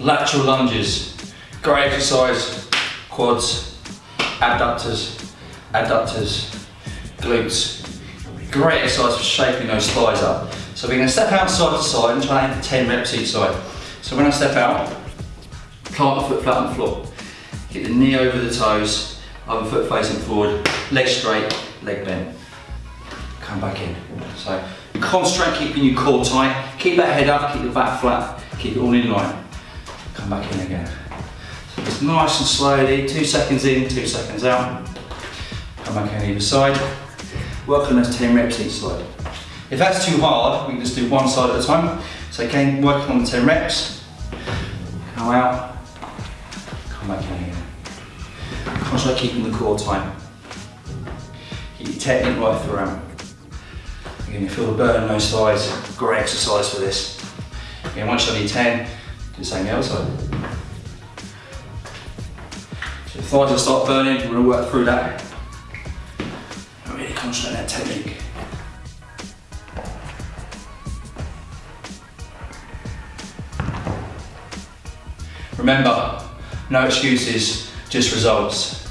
lateral lunges. Great exercise, quads, abductors, adductors, glutes. Great exercise for shaping those thighs up. So we're gonna step out side to side and try and aim 10 reps each side. So when I step out, plant the foot flat on the floor. Get the knee over the toes, other foot facing forward, leg straight, leg bent. Come back in. So concentrate keeping your core tight, keep that head up, keep the back flat, keep it all in line. Come back in again. So it's nice and slowly, two seconds in, two seconds out. Come back in either side. Work on those 10 reps each side. If that's too hard, we can just do one side at a time. So again, working on the 10 reps. Come out, come back in again. Concentrate keeping the core tight. Keep your technique right throughout. Again, you feel the burn in those thighs. Great exercise for this. Again, once you're on your 10, do the same the other side. So if thighs will start burning, we're gonna work through that. And really concentrate on that technique. Remember, no excuses, just results.